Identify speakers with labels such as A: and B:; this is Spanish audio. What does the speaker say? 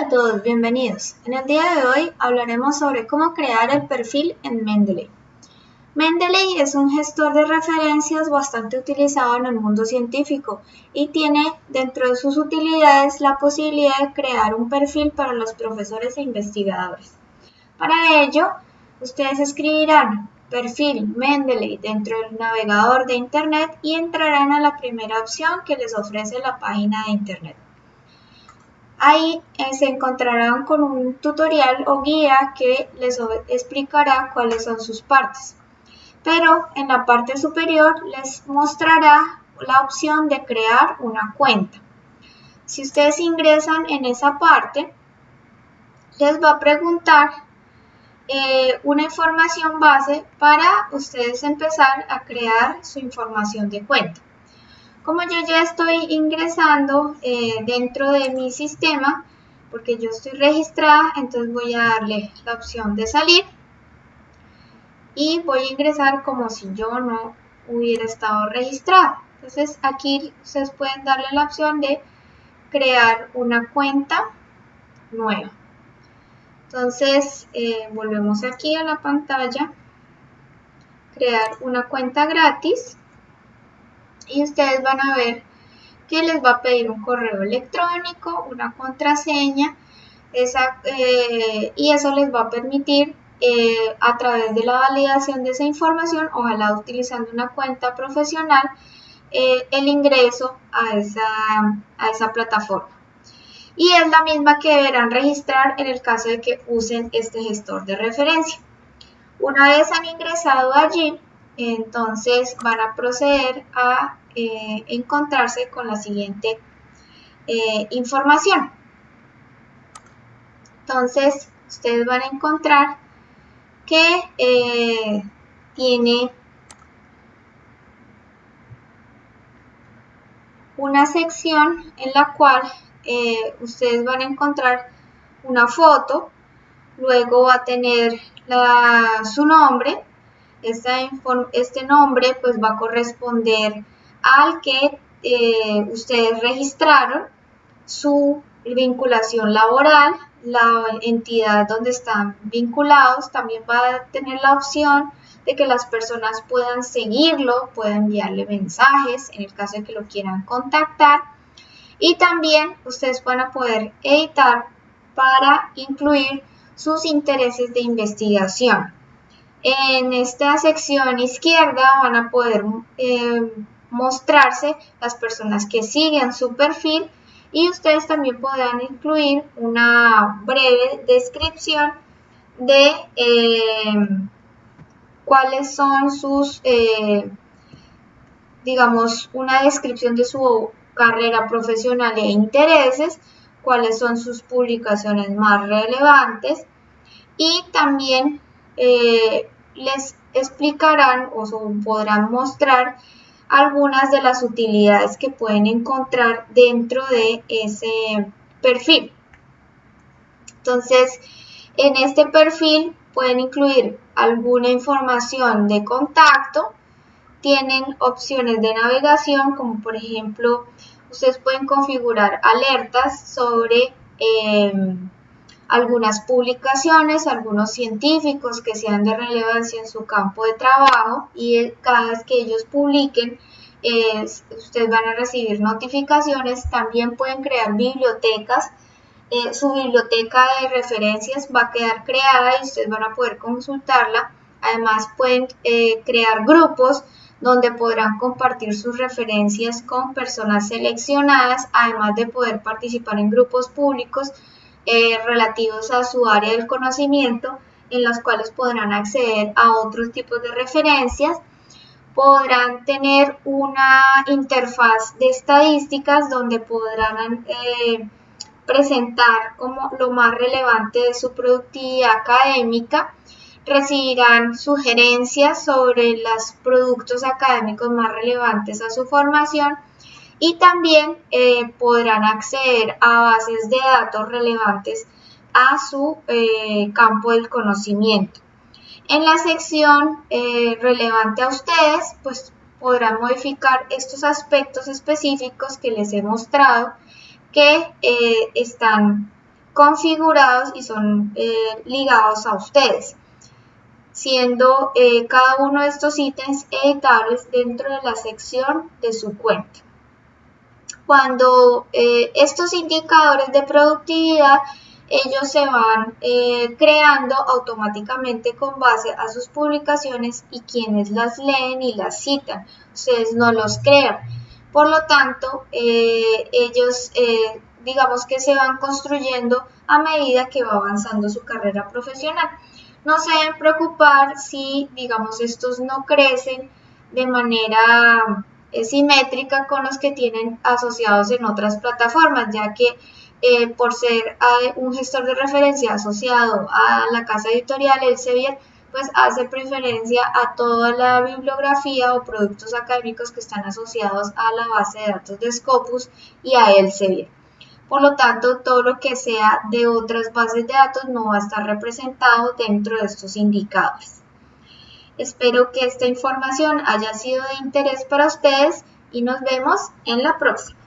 A: Hola a todos, bienvenidos. En el día de hoy hablaremos sobre cómo crear el perfil en Mendeley. Mendeley es un gestor de referencias bastante utilizado en el mundo científico y tiene dentro de sus utilidades la posibilidad de crear un perfil para los profesores e investigadores. Para ello, ustedes escribirán perfil Mendeley dentro del navegador de Internet y entrarán a la primera opción que les ofrece la página de Internet. Ahí eh, se encontrarán con un tutorial o guía que les explicará cuáles son sus partes. Pero en la parte superior les mostrará la opción de crear una cuenta. Si ustedes ingresan en esa parte, les va a preguntar eh, una información base para ustedes empezar a crear su información de cuenta. Como yo ya estoy ingresando eh, dentro de mi sistema, porque yo estoy registrada, entonces voy a darle la opción de salir y voy a ingresar como si yo no hubiera estado registrada. Entonces aquí ustedes pueden darle la opción de crear una cuenta nueva. Entonces eh, volvemos aquí a la pantalla, crear una cuenta gratis y ustedes van a ver que les va a pedir un correo electrónico, una contraseña eh, y eso les va a permitir eh, a través de la validación de esa información, ojalá utilizando una cuenta profesional, eh, el ingreso a esa, a esa plataforma. Y es la misma que deberán registrar en el caso de que usen este gestor de referencia. Una vez han ingresado allí, entonces van a proceder a eh, encontrarse con la siguiente eh, información. Entonces, ustedes van a encontrar que eh, tiene una sección en la cual ustedes van a encontrar una foto, luego va a tener su nombre, este nombre pues va a corresponder al que eh, ustedes registraron su vinculación laboral, la entidad donde están vinculados también va a tener la opción de que las personas puedan seguirlo, puedan enviarle mensajes en el caso de que lo quieran contactar y también ustedes van a poder editar para incluir sus intereses de investigación. En esta sección izquierda van a poder eh, mostrarse las personas que siguen su perfil y ustedes también podrán incluir una breve descripción de eh, cuáles son sus, eh, digamos, una descripción de su carrera profesional e intereses, cuáles son sus publicaciones más relevantes y también eh, les explicarán o podrán mostrar algunas de las utilidades que pueden encontrar dentro de ese perfil. Entonces, en este perfil pueden incluir alguna información de contacto, tienen opciones de navegación como por ejemplo ustedes pueden configurar alertas sobre eh, algunas publicaciones, algunos científicos que sean de relevancia en su campo de trabajo y cada vez que ellos publiquen, ustedes van a recibir notificaciones, también pueden crear bibliotecas, eh, su biblioteca de referencias va a quedar creada y ustedes van a poder consultarla, además pueden eh, crear grupos donde podrán compartir sus referencias con personas seleccionadas, además de poder participar en grupos públicos eh, relativos a su área del conocimiento, en los cuales podrán acceder a otros tipos de referencias. Podrán tener una interfaz de estadísticas donde podrán eh, presentar como lo más relevante de su productividad académica. Recibirán sugerencias sobre los productos académicos más relevantes a su formación y también eh, podrán acceder a bases de datos relevantes a su eh, campo del conocimiento. En la sección eh, relevante a ustedes, pues podrán modificar estos aspectos específicos que les he mostrado que están configurados y son ligados a ustedes, siendo cada uno de estos ítems editables dentro de la sección de su cuenta. Cuando eh, estos indicadores de productividad ellos se van creando automáticamente con base a sus publicaciones y quienes las leen y las citan. Ustedes no los crean. Por lo tanto, ellos digamos que se van construyendo a medida que va avanzando su carrera profesional. No se deben preocupar si, digamos, estos no crecen de manera eh, simétrica con los que tienen asociados en otras plataformas, ya que eh, por ser eh, un gestor de referencia asociado a la casa editorial Elsevier, pues hace preferencia a toda la bibliografía o productos académicos que están asociados a la base de datos de Scopus y a Elsevier. Por lo tanto, todo lo que sea de otras bases de datos no va a estar representado dentro de estos indicadores. Espero que esta información haya sido de interés para ustedes y nos vemos en la próxima.